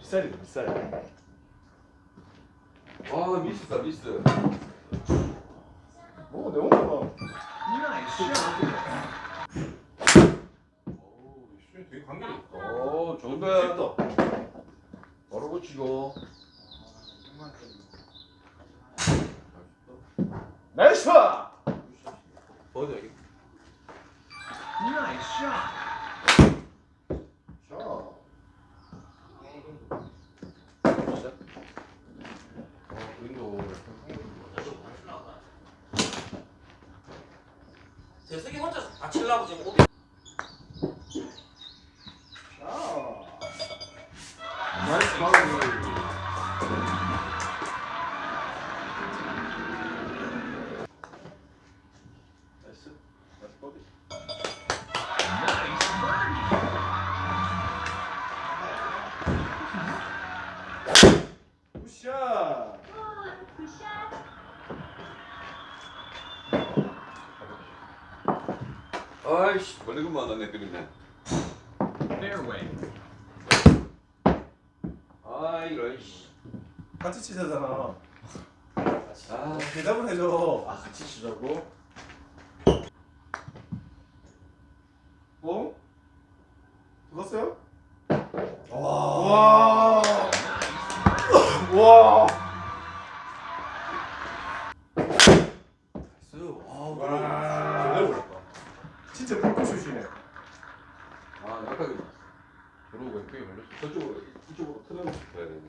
비싸리다 비싸리 아 미스다 미스 오 내가 이나 애쉬야 되게 감미롭다 좋은데 바로 고치고 나이스 버드 여기 자. 어, 다 칠라고 지금 오비 아이씨 멀리건 만났네 그림네. 아 이런 씨. 같이 치자잖아. 아 대답을 해줘. 아 같이 치자고? 어? 죽었어요? 와. 와. 나이스. 와. 와. 제대로 걸렸다. 진짜 불꽃슛이네. 아 약하게 들어오고 왼쪽에 걸렸어. 저쪽으로 이쪽으로 틀어놓고 되네.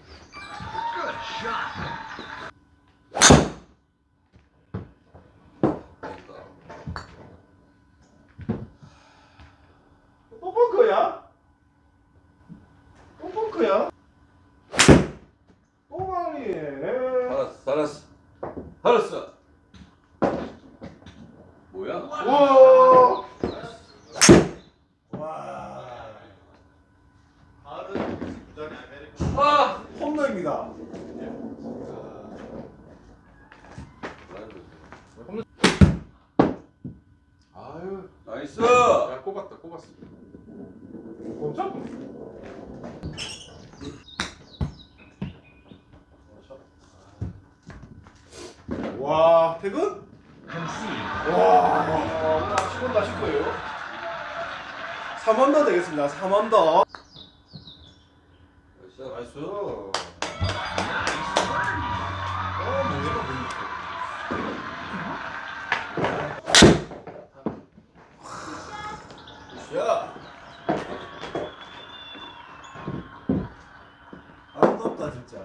됐다. 뽕뽕크야? 뽕뽕크야? 뽕왕이. 알았어 알았어 알았어. 뭐야? 우와. 와. 아. 홈런입니다. 아유, 나이스. 야 꼽았다, 꼽았어. 꼼짝. 와 퇴근? 와 10원 다실 거예요? 3원 더 되겠습니다 3원 더 나이스. 굿샷 아름답다 진짜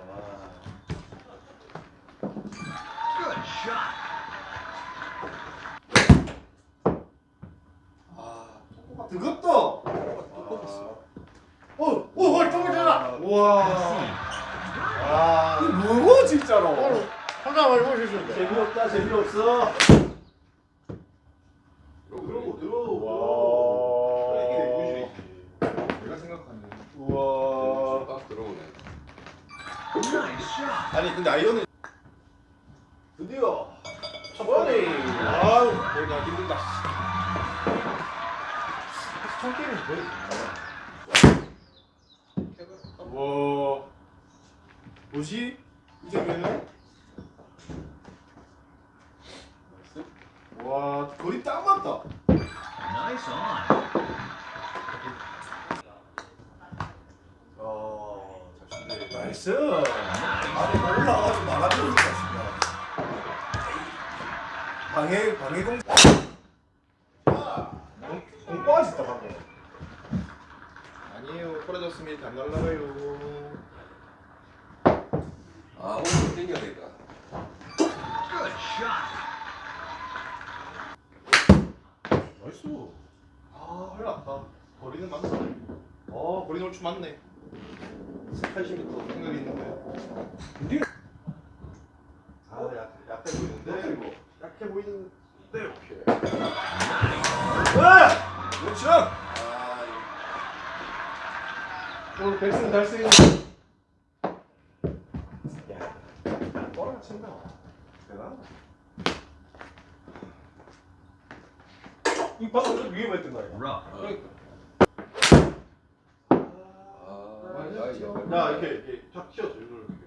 아 뜨겁다 어, 어, 어, 쪼그잖아. 우와. 아, 이거 뭐고 진짜로? 혼자 많이 보시는데. 재미없다, 재미없어. 아니 근데 아이언은 드디어 첫 번에. 아유, 내가 힘들다. 첫 게임은 거의. 와. 뭐지? 이제 왜는? 와, 거리 딱 맞다. 어, 잘 치네. nice. 아니, 뭐 올라가서 막아주니까 진짜. 방해, 방해 공. 공, 공 빠졌다 방금. 아니에요, 떨어졌으면 안 날라가요. 아 오늘 땡겨야 되겠다. nice. 아, 흘렀다. 거리는 맞네. 어, 거리 얼추 맞네. 80m 생각이 있는데. 아, 약, 약해 보이는데. 약해 보이는데. 오케이. 아! 그렇죠. 아, 오늘 백승 달수 있는. 야, 뻔한 친다. 대단. 이 방금 좀 위험했던 거야. 아, 그러니까. 아. 야, 야 이렇게 이렇게 탁 튀어서 이걸 이렇게.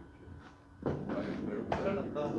큰일 났다.